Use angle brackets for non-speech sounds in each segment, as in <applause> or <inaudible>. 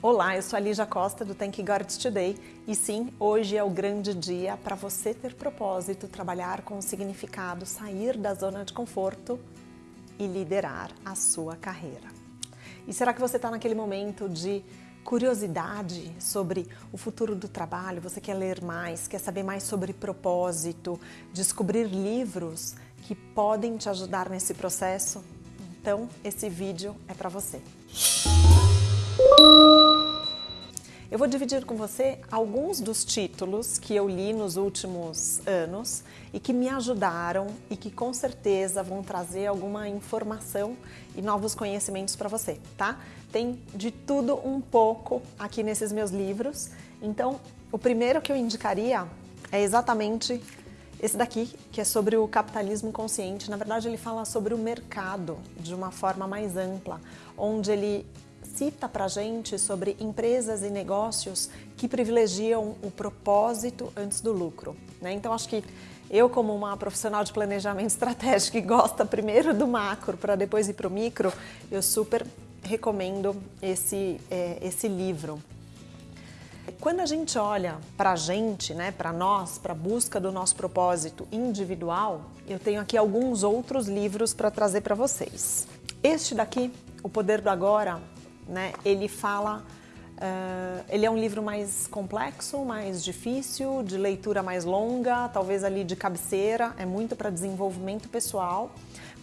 Olá, eu sou a Lígia Costa do Thank God Today e sim, hoje é o grande dia para você ter propósito, trabalhar com significado, sair da zona de conforto e liderar a sua carreira. E será que você está naquele momento de curiosidade sobre o futuro do trabalho? Você quer ler mais, quer saber mais sobre propósito, descobrir livros que podem te ajudar nesse processo? Então, esse vídeo é para você. Eu vou dividir com você alguns dos títulos que eu li nos últimos anos e que me ajudaram e que com certeza vão trazer alguma informação e novos conhecimentos para você, tá? Tem de tudo um pouco aqui nesses meus livros. Então, o primeiro que eu indicaria é exatamente esse daqui, que é sobre o capitalismo consciente. Na verdade, ele fala sobre o mercado de uma forma mais ampla, onde ele cita para gente sobre empresas e negócios que privilegiam o propósito antes do lucro. Né? Então, acho que eu, como uma profissional de planejamento <laughs> estratégico que gosta primeiro do macro para depois ir para o micro, eu super recomendo esse, é, esse livro. Quando a gente olha para a gente, né, para nós, para a busca do nosso propósito individual, eu tenho aqui alguns outros livros para trazer para vocês. Este daqui, O Poder do Agora, né? Ele fala, uh, ele é um livro mais complexo, mais difícil, de leitura mais longa, talvez ali de cabeceira, é muito para desenvolvimento pessoal,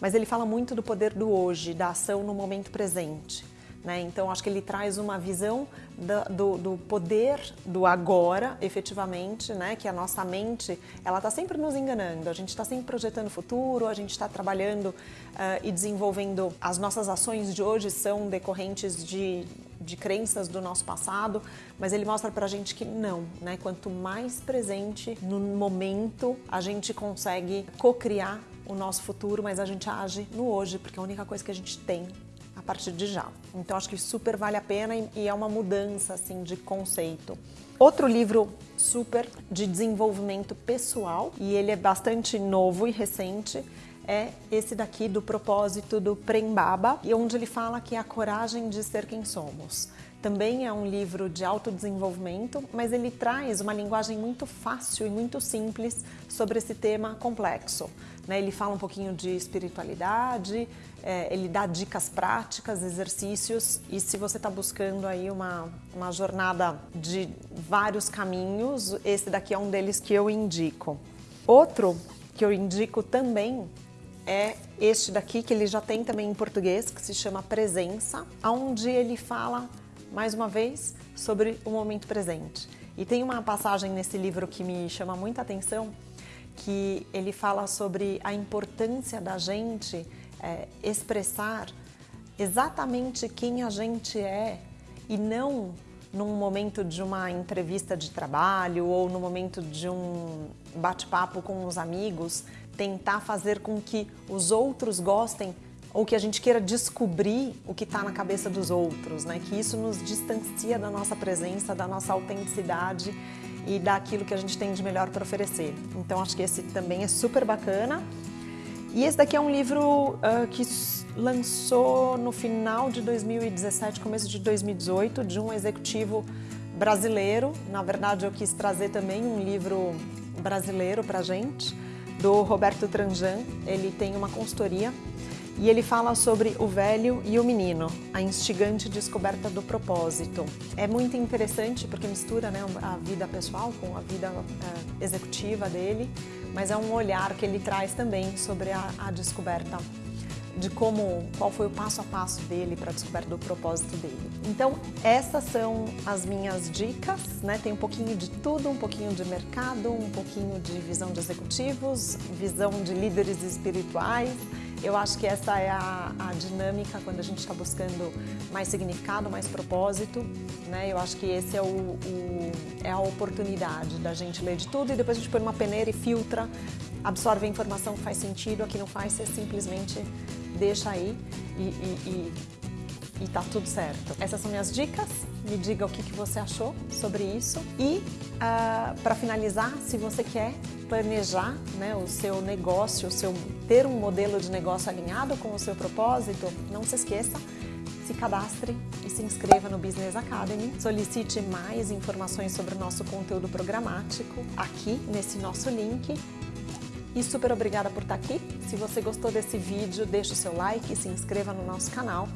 mas ele fala muito do poder do hoje, da ação no momento presente. Né? Então, acho que ele traz uma visão do, do, poder do agora, efetivamente, né? que a nossa mente ela está sempre nos enganando, a gente está sempre projetando o futuro, a gente está trabalhando uh, e desenvolvendo as nossas ações de hoje são decorrentes de, de crenças do nosso passado, mas ele mostra para a gente que não, né? quanto mais presente no momento a gente consegue co-criar o nosso futuro, mas a gente age no hoje, porque é a única coisa que a gente tem a partir de já. Então acho que super vale a pena e é uma mudança assim de conceito. Outro livro super de desenvolvimento pessoal e ele é bastante novo e recente é esse daqui do propósito do Prembaba, e onde ele fala que é a coragem de ser quem somos. Também é um livro de autodesenvolvimento, mas ele traz uma linguagem muito fácil e muito simples sobre esse tema complexo. Né? Ele fala um pouquinho de espiritualidade, é, ele dá dicas práticas, exercícios e se você está buscando aí uma, uma jornada de vários caminhos, esse daqui é um deles que eu indico. Outro que eu indico também é este daqui, que ele já tem também em português, que se chama Presença, onde ele fala, mais uma vez, sobre o momento presente. E tem uma passagem nesse livro que me chama muita atenção, que ele fala sobre a importância da gente é, expressar exatamente quem a gente é e não num momento de uma entrevista de trabalho ou no momento de um bate-papo com os amigos, tentar fazer com que os outros gostem ou que a gente queira descobrir o que está na cabeça dos outros, né? Que isso nos distancia da nossa presença, da nossa autenticidade e daquilo que a gente tem de melhor para oferecer. Então acho que esse também é super bacana. E esse daqui é um livro uh, que lançou no final de 2017, começo de 2018, de um executivo brasileiro. Na verdade, eu quis trazer também um livro brasileiro para gente, do Roberto Tranjan. Ele tem uma consultoria e ele fala sobre o velho e o menino, a instigante descoberta do propósito. É muito interessante porque mistura né, a vida pessoal com a vida uh, executiva dele, mas é um olhar que ele traz também sobre a, a descoberta de como, qual foi o passo a passo dele para a descoberta do propósito dele. Então, essas são as minhas dicas, né? Tem um pouquinho de tudo, um pouquinho de mercado, um pouquinho de visão de executivos, visão de líderes espirituais, eu acho que essa é a, a dinâmica quando a gente está buscando mais significado, mais propósito. Né? Eu acho que esse é, o, o, é a oportunidade da gente ler de tudo e depois a gente põe uma peneira e filtra, absorve a informação que faz sentido, a que não faz, você simplesmente deixa aí e, e, e e tá tudo certo. Essas são minhas dicas, me diga o que, que você achou sobre isso. E uh, ah, para finalizar, se você quer planejar né, o seu negócio, o seu, ter um modelo de negócio alinhado com o seu propósito, não se esqueça, se cadastre e se inscreva no Business Academy. Solicite mais informações sobre o nosso conteúdo programático aqui nesse nosso link. E super obrigada por estar aqui. Se você gostou desse vídeo, deixe o seu like e se inscreva no nosso canal.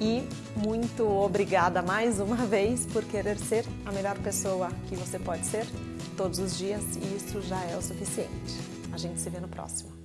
E muito obrigada mais uma vez por querer ser a melhor pessoa que você pode ser todos os dias e isso já é o suficiente. A gente se vê no próximo.